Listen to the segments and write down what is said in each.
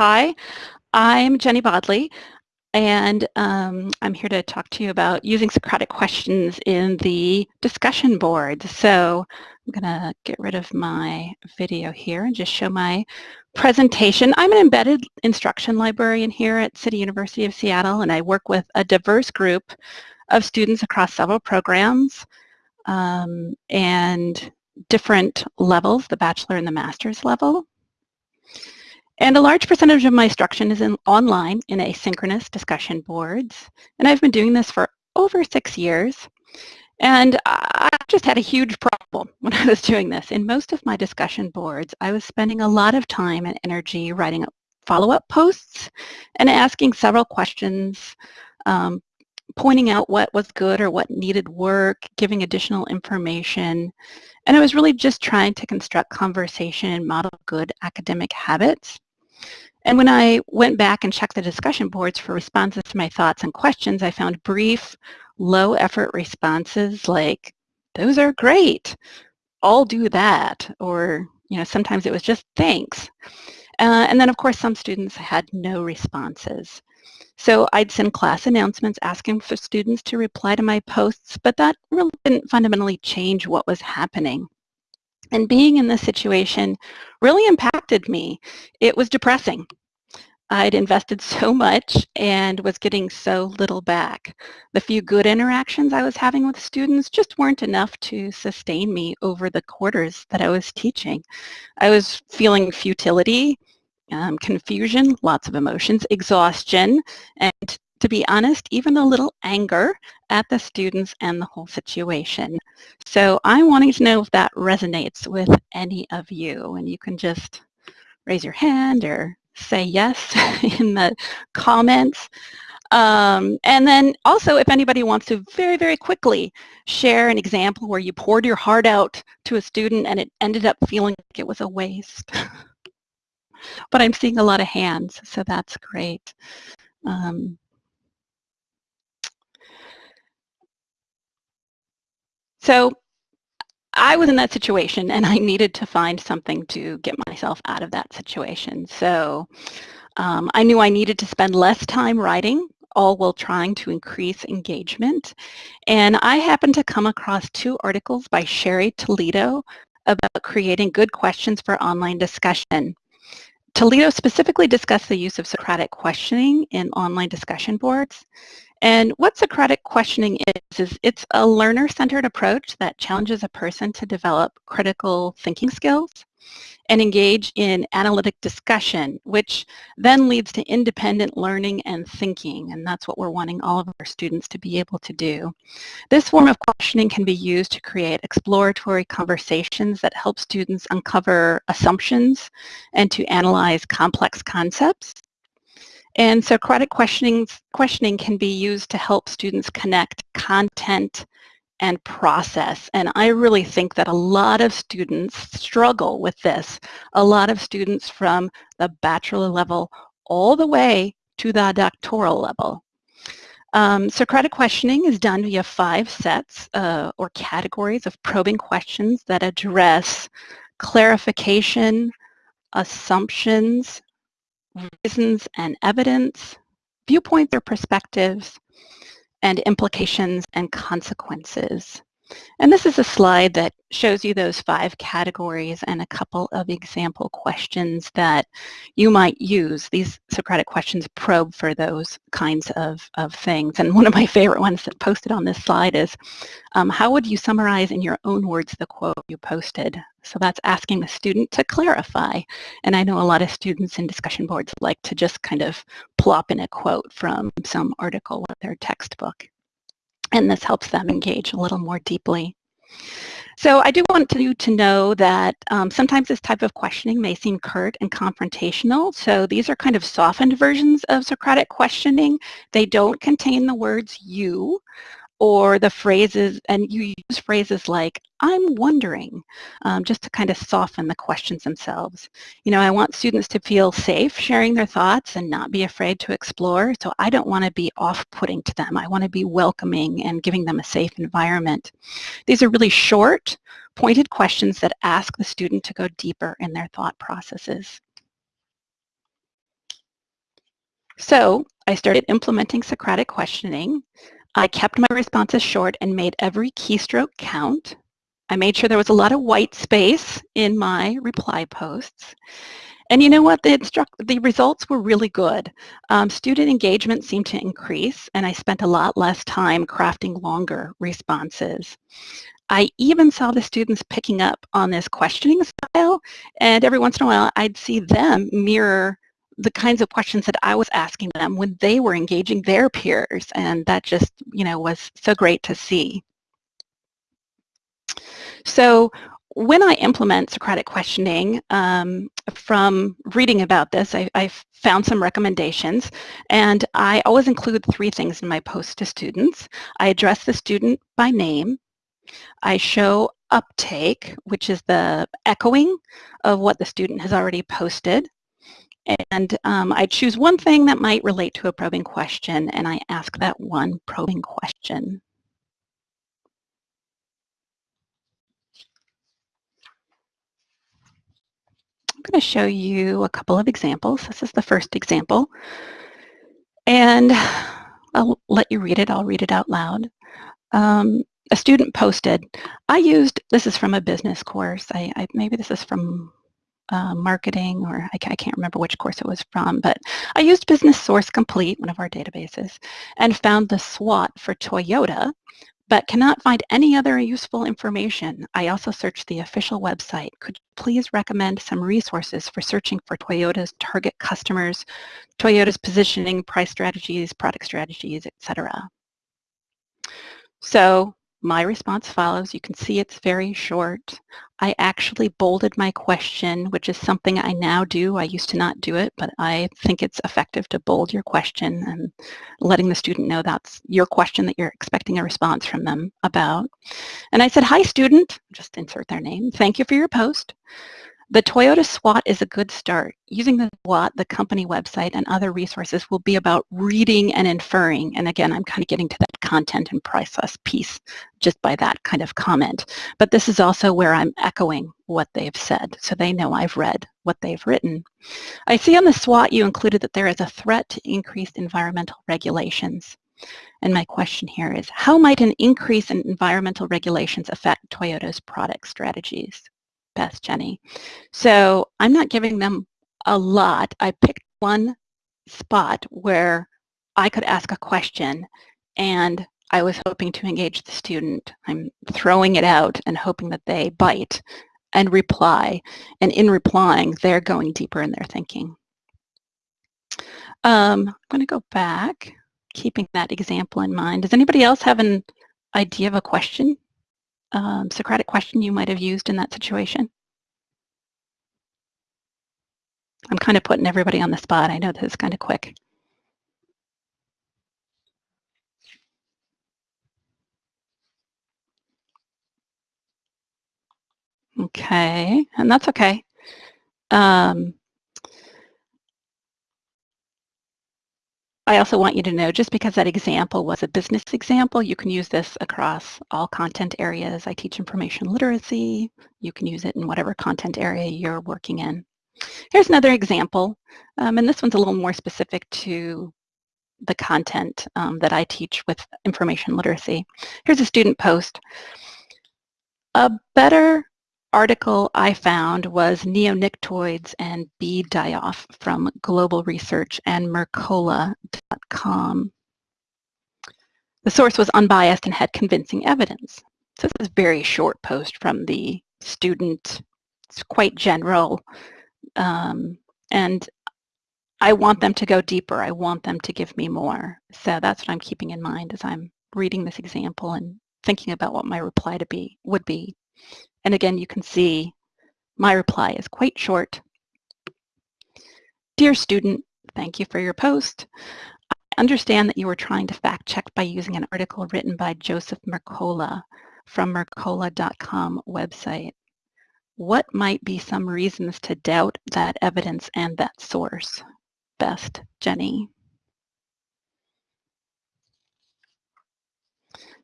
hi, I'm Jenny Bodley, and um, I'm here to talk to you about using Socratic questions in the discussion board. So I'm going to get rid of my video here and just show my presentation. I'm an embedded instruction librarian here at City University of Seattle, and I work with a diverse group of students across several programs um, and different levels, the bachelor and the master's level. And a large percentage of my instruction is in online in asynchronous discussion boards. And I've been doing this for over six years. And I just had a huge problem when I was doing this. In most of my discussion boards, I was spending a lot of time and energy writing follow-up posts and asking several questions, um, pointing out what was good or what needed work, giving additional information. And I was really just trying to construct conversation and model good academic habits. And when I went back and checked the discussion boards for responses to my thoughts and questions, I found brief, low effort responses like, those are great, I'll do that, or you know, sometimes it was just thanks. Uh, and then of course some students had no responses. So I'd send class announcements asking for students to reply to my posts, but that really didn't fundamentally change what was happening. And being in this situation really impacted me. It was depressing. I'd invested so much and was getting so little back. The few good interactions I was having with students just weren't enough to sustain me over the quarters that I was teaching. I was feeling futility, um, confusion, lots of emotions, exhaustion, and to be honest, even a little anger at the students and the whole situation. So I'm wanting to know if that resonates with any of you, and you can just raise your hand or say yes in the comments. Um, and then also if anybody wants to very, very quickly share an example where you poured your heart out to a student and it ended up feeling like it was a waste. but I'm seeing a lot of hands, so that's great. Um, so I was in that situation and I needed to find something to get myself out of that situation. So um, I knew I needed to spend less time writing, all while trying to increase engagement. And I happened to come across two articles by Cheryl Toledo about creating good questions for online discussion. Toledo specifically discussed the use of Socratic questioning in online discussion boards. And what Socratic questioning is, is it's a learner-centered approach that challenges a person to develop critical thinking skills and engage in analytic discussion, which then leads to independent learning and thinking, and that's what we're wanting all of our students to be able to do. This form of questioning can be used to create exploratory conversations that help students uncover assumptions and to analyze complex concepts. And Socratic questioning, questioning can be used to help students connect content and process. And I really think that a lot of students struggle with this. A lot of students from the bachelor level all the way to the doctoral level. Um, Socratic questioning is done via five sets uh, or categories of probing questions that address clarification, assumptions, reasons and evidence, viewpoints or perspectives, and implications and consequences. And this is a slide that shows you those five categories and a couple of example questions that you might use. These Socratic questions probe for those kinds of, of things. And one of my favorite ones that posted on this slide is, um, how would you summarize in your own words the quote you posted? So that's asking the student to clarify. And I know a lot of students in discussion boards like to just kind of plop in a quote from some article or their textbook. And this helps them engage a little more deeply. So I do want you to know that um, sometimes this type of questioning may seem curt and confrontational. So these are kind of softened versions of Socratic questioning. They don't contain the words you or the phrases, and you use phrases like, I'm wondering, um, just to kind of soften the questions themselves. You know, I want students to feel safe sharing their thoughts and not be afraid to explore, so I don't want to be off-putting to them. I want to be welcoming and giving them a safe environment. These are really short, pointed questions that ask the student to go deeper in their thought processes. So I started implementing Socratic questioning. I kept my responses short and made every keystroke count. I made sure there was a lot of white space in my reply posts. And you know what? The, instruct the results were really good. Um, student engagement seemed to increase, and I spent a lot less time crafting longer responses. I even saw the students picking up on this questioning style, and every once in a while I'd see them mirror the kinds of questions that I was asking them when they were engaging their peers, and that just, you know, was so great to see. So when I implement Socratic questioning, um, from reading about this, I, I, found some recommendations, and I always include three things in my post to students. I address the student by name. I show uptake, which is the echoing of what the student has already posted. And um, I choose one thing that might relate to a probing question, and I ask that one probing question. I'm going to show you a couple of examples. This is the first example. And I'll let you read it. I'll read it out loud. Um, a student posted, I used, this is from a business course. I, I Maybe this is from uh, marketing or I, I, can't remember which course it was from, but I used Business Source Complete, one of our databases, and found the SWOT for Toyota but cannot find any other useful information. I also searched the official website. Could you please recommend some resources for searching for Toyota's target customers, Toyota's positioning, price strategies, product strategies, etc. So my response follows. You can see it's very short. I actually bolded my question, which is something I now do. I used to not do it, but I think it's effective to bold your question and letting the student know that's your question that you're expecting a response from them about. And I said, hi student, just insert their name. Thank you for your post. The Toyota SWOT is a good start. Using the SWOT, the company website, and other resources will be about reading and inferring. And again, I'm kind of getting to that content and process piece just by that kind of comment. But this is also where I'm echoing what they've said, so they know I've read what they've written. I see on the SWOT you included that there is a threat to increased environmental regulations. And my question here is, how might an increase in environmental regulations affect Toyota's product strategies? Beth, Jenny. So I'm not giving them a lot. I picked one spot where I could ask a question and I was hoping to engage the student. I'm throwing it out and hoping that they bite and reply. And in replying, they're going deeper in their thinking. Um, I'm going to go back, keeping that example in mind. Does anybody else have an idea of a question um, Socratic question you might have used in that situation? I'm kind of putting everybody on the spot. I know this is kind of quick. Okay, and that's okay. Um, I also want you to know, just because that example was a business example, you can use this across all content areas. I teach information literacy. You can use it in whatever content area you're working in. Here's another example, um, and this one's a little more specific to the content um, that I teach with information literacy. Here's a student post. A better article I found was neonicotinoids and Bee die-off from Global Research and Mercola.com. The source was unbiased and had convincing evidence. So this is a very short post from the student. It's quite general. Um, and I want them to go deeper. I want them to give me more. So that's what I'm keeping in mind as I'm reading this example and thinking about what my reply to be would be. And again, you can see my reply is quite short. Dear student, thank you for your post. I understand that you were trying to fact check by using an article written by Joseph Mercola from mercola.com website. What might be some reasons to doubt that evidence and that source? Best, Jenny.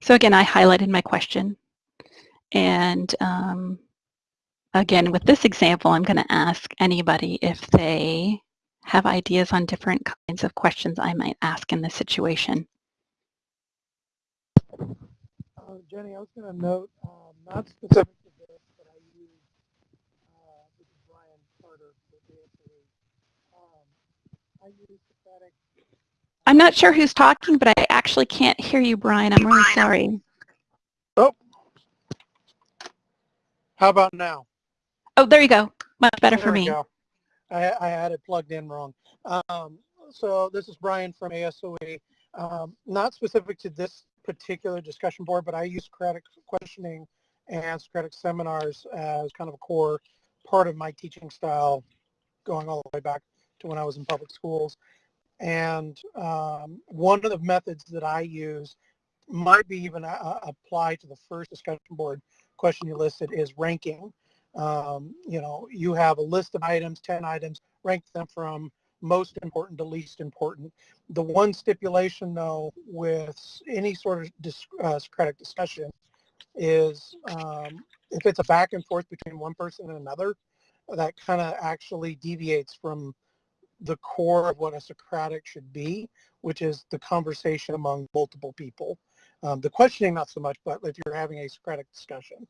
So again, I highlighted my question. And um, again, with this example, I'm going to ask anybody if they have ideas on different kinds of questions I might ask in this situation. Uh, Jenny, I was going to note, um, not specific to this, but I use, uh, this is Brian Carter with ASOE. Um, I use Socratic. I'm not sure who's talking, but I actually can't hear you, Brian. I'm really sorry. Oh, how about now? Oh, there you go. Much better There for me. go. I, I had it plugged in wrong. Um, so this is Brian from ASOE. Um, not specific to this particular discussion board, but I use Socratic questioning and Socratic seminars as kind of a core part of my teaching style going all the way back to when I was in public schools. And um, one of the methods that I use might be even uh, apply to the first discussion board question you listed is ranking. Um, you know, you have a list of items, 10 items, rank them from most important to least important. The one stipulation though with any sort of dis uh, Socratic discussion is um, if it's a back and forth between one person and another, that kind of actually deviates from the core of what a Socratic should be, which is the conversation among multiple people. Um, the questioning not so much, but if you're having a Socratic discussion.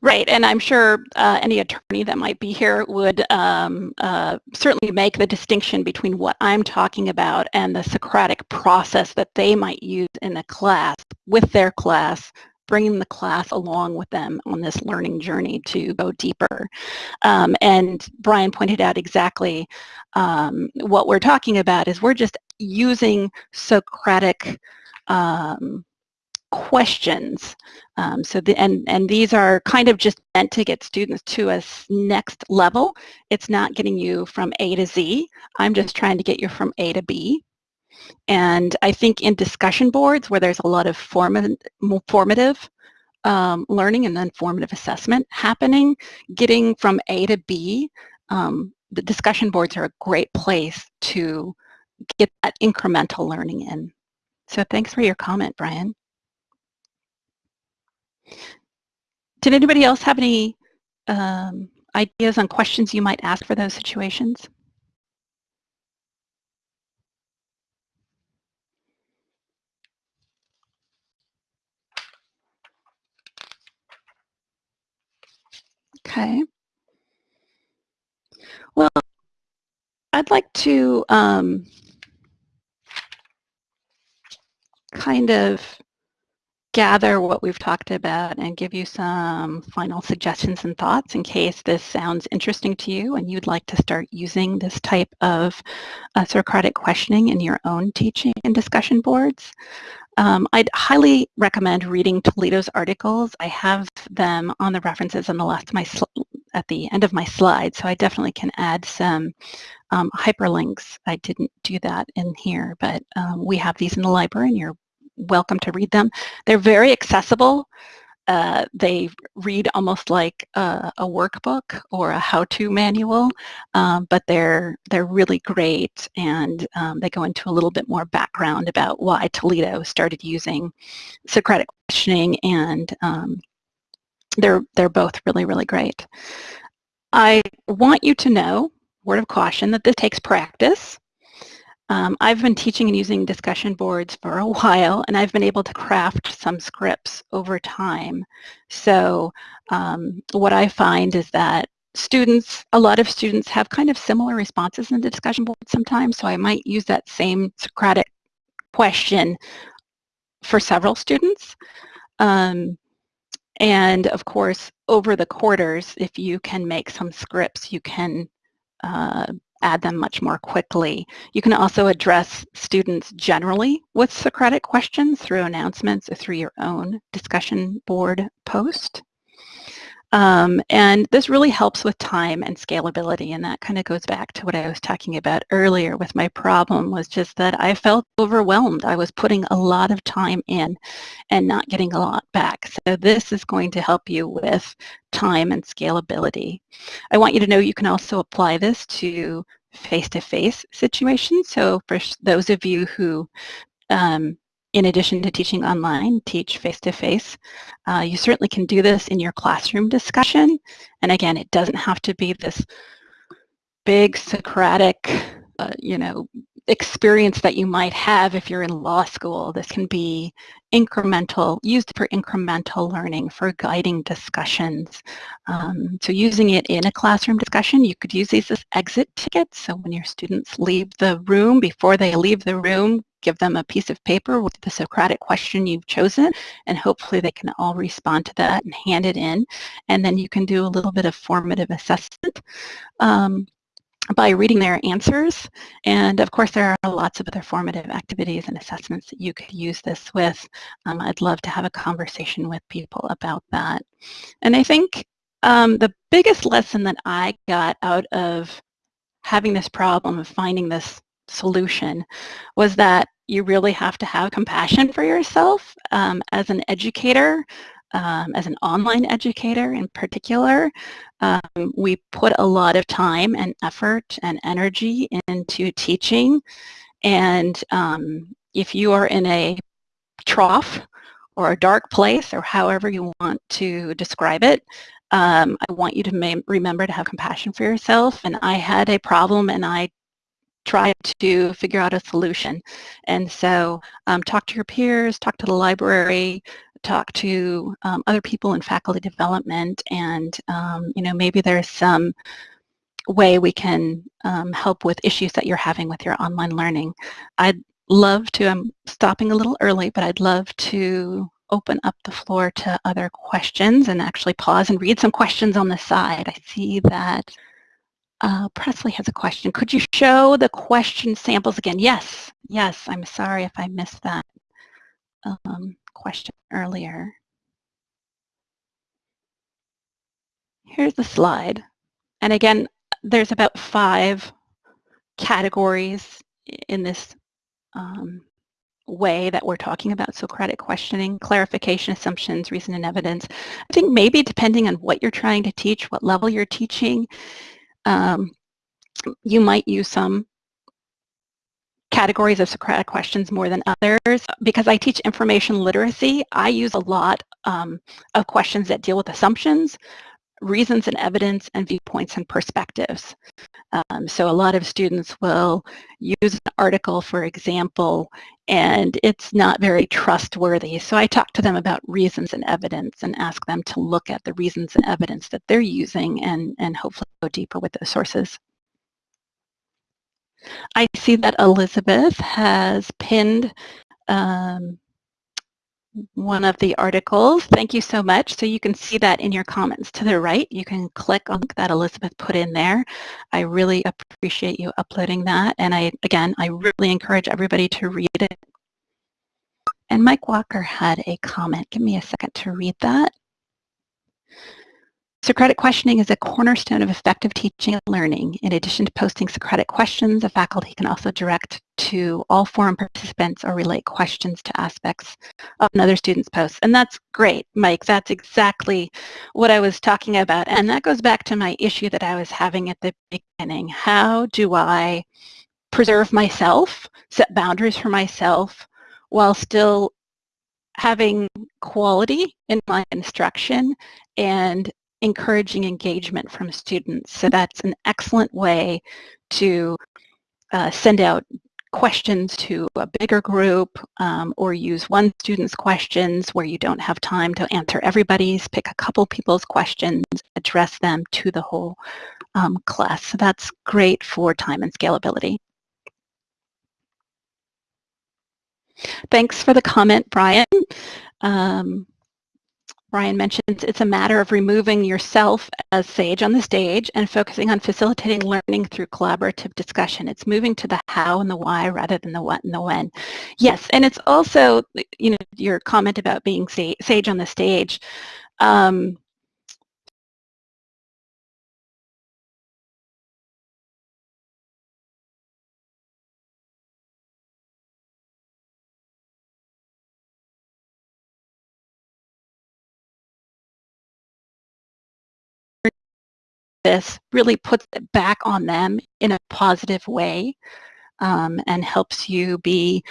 Right, and I'm sure uh, any attorney that might be here would um, uh, certainly make the distinction between what I'm talking about and the Socratic process that they might use in a class with their class, bringing the class along with them on this learning journey to go deeper. Um, and Brian pointed out exactly um, what we're talking about is we're just using Socratic um, questions. Um, so the, and, and these are kind of just meant to get students to a next level. It's not getting you from A to Z. I'm just trying to get you from A to B. And I think in discussion boards where there's a lot of formative, formative um, learning and then formative assessment happening, getting from A to B, um, the discussion boards are a great place to get that incremental learning in. So thanks for your comment, Brian. Did anybody else have any um, ideas on questions you might ask for those situations? Okay. Well, I'd like to um, kind of gather what we've talked about and give you some final suggestions and thoughts in case this sounds interesting to you and you'd like to start using this type of uh, Socratic questioning in your own teaching and discussion boards. Um, I'd highly recommend reading Toledo's articles. I have them on the references on the last my at the end of my slide, so I definitely can add some um, hyperlinks. I didn't do that in here, but um, we have these in the library and you're welcome to read them. They're very accessible. Uh, they read almost like a, a workbook or a how-to manual, um, but they're they're really great, and um, they go into a little bit more background about why Toledo started using Socratic questioning, and um, they're they're both really really great. I want you to know, word of caution, that this takes practice. Um, I've been teaching and using discussion boards for a while and I've been able to craft some scripts over time. So um, what I find is that students, a lot of students have kind of similar responses in the discussion board sometimes, so I might use that same Socratic question for several students. Um, and of course, over the quarters, if you can make some scripts, you can uh, add them much more quickly. You can also address students generally with Socratic questions through announcements or through your own discussion board post. Um, and this really helps with time and scalability and that kind of goes back to what I was talking about earlier with my problem was just that I felt overwhelmed. I was putting a lot of time in and not getting a lot back. So this is going to help you with time and scalability. I want you to know you can also apply this to face-to-face -face situations. So for those of you who um, in addition to teaching online, teach face-to-face. -face. Uh, you certainly can do this in your classroom discussion. And again, it doesn't have to be this big Socratic, uh, you know, experience that you might have if you're in law school. This can be incremental, used for incremental learning, for guiding discussions. Um, so using it in a classroom discussion, you could use these as exit tickets. So when your students leave the room, before they leave the room, give them a piece of paper with the Socratic question you've chosen, and hopefully they can all respond to that and hand it in. And then you can do a little bit of formative assessment. Um, by reading their answers. And of course, there are lots of other formative activities and assessments that you could use this with. Um, I'd love to have a conversation with people about that. And I think um, the biggest lesson that I got out of having this problem of finding this solution was that you really have to have compassion for yourself um, as an educator um, as an online educator in particular, um, we put a lot of time and effort and energy into teaching. And um, if you are in a trough or a dark place or however you want to describe it, um, I want you to remember to have compassion for yourself. And I had a problem and I tried to figure out a solution. And so um, talk to your peers, talk to the library, talk to um, other people in faculty development and um, you know maybe there's some way we can um, help with issues that you're having with your online learning. I'd love to, I'm stopping a little early, but I'd love to open up the floor to other questions and actually pause and read some questions on the side. I see that uh, Presley has a question. Could you show the question samples again? Yes, yes, I'm sorry if I missed that. Um, question earlier. Here's the slide. And again, there's about five categories in this um, way that we're talking about Socratic questioning, clarification, assumptions, reason and evidence. I think maybe depending on what you're trying to teach, what level you're teaching, um, you might use some categories of Socratic questions more than others. Because I teach information literacy, I use a lot um, of questions that deal with assumptions, reasons and evidence, and viewpoints and perspectives. Um, so a lot of students will use an article, for example, and it's not very trustworthy. So I talk to them about reasons and evidence and ask them to look at the reasons and evidence that they're using and, and hopefully go deeper with those sources. I see that Elizabeth has pinned um, one of the articles. Thank you so much. So you can see that in your comments to the right. You can click on that Elizabeth put in there. I really appreciate you uploading that. And I, again, I really encourage everybody to read it. And Mike Walker had a comment. Give me a second to read that. Socratic questioning is a cornerstone of effective teaching and learning. In addition to posting Socratic questions, a faculty can also direct to all forum participants or relate questions to aspects of another student's post. And that's great, Mike. That's exactly what I was talking about. And that goes back to my issue that I was having at the beginning. How do I preserve myself, set boundaries for myself, while still having quality in my instruction and encouraging engagement from students. So that's an excellent way to uh, send out questions to a bigger group um, or use one student's questions where you don't have time to answer everybody's, pick a couple people's questions, address them to the whole um, class. So that's great for time and scalability. Thanks for the comment, Brian. Um, Brian mentions it's a matter of removing yourself as sage on the stage and focusing on facilitating learning through collaborative discussion. It's moving to the how and the why rather than the what and the when. Yes, and it's also, you know, your comment about being sage on the stage. Um, this really puts it back on them in a positive way um, and helps you be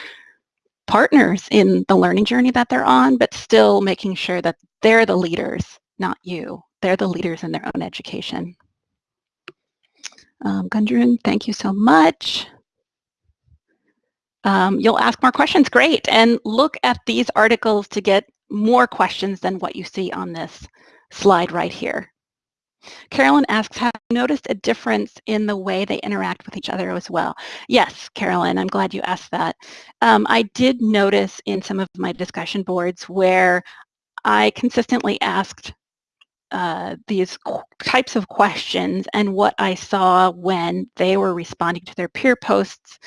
partners in the learning journey that they're on, but still making sure that they're the leaders, not you. They're the leaders in their own education. Um, Gundrun, thank you so much. Um, you'll ask more questions, great. And look at these articles to get more questions than what you see on this slide right here. Carolyn asks, have you noticed a difference in the way they interact with each other as well? Yes, Carolyn, I'm glad you asked that. Um, I did notice in some of my discussion boards where I consistently asked uh, these types of questions and what I saw when they were responding to their peer posts,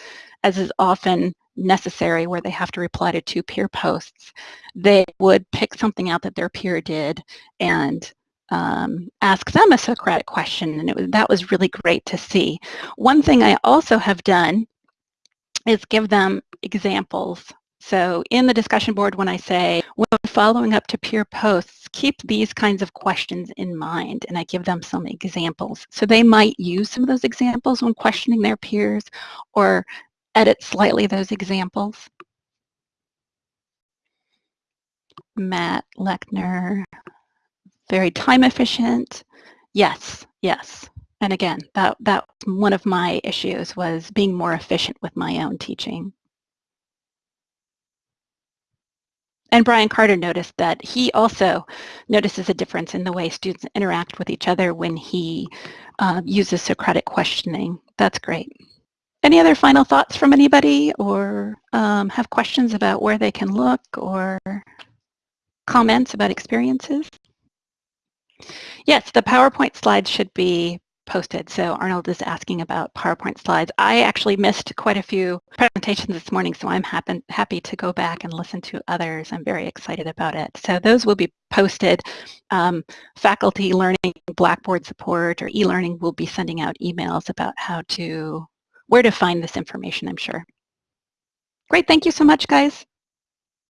as is often necessary where they have to reply to two peer posts, they would pick something out that their peer did and um, ask them a Socratic question, and was, that was really great to see. One thing I also have done is give them examples. So in the discussion board, when I say, when following up to peer posts, keep these kinds of questions in mind, and I give them some examples. So they might use some of those examples when questioning their peers, or edit slightly those examples. Matt Lechner, very time efficient. Yes, yes. And again, that, that one of my issues was being more efficient with my own teaching. And Brian Carter noticed that he also notices a difference in the way students interact with each other when he uh, uses Socratic questioning. That's great. Any other final thoughts from anybody or um, have questions about where they can look or comments about experiences? Yes, the PowerPoint slides should be posted. So Arnold is asking about PowerPoint slides. I actually missed quite a few presentations this morning, so I'm happy, happy to go back and listen to others. I'm very excited about it. So those will be posted. Um, faculty learning Blackboard support or e-learning will be sending out emails about how to, where to find this information, I'm sure. Great, thank you so much, guys.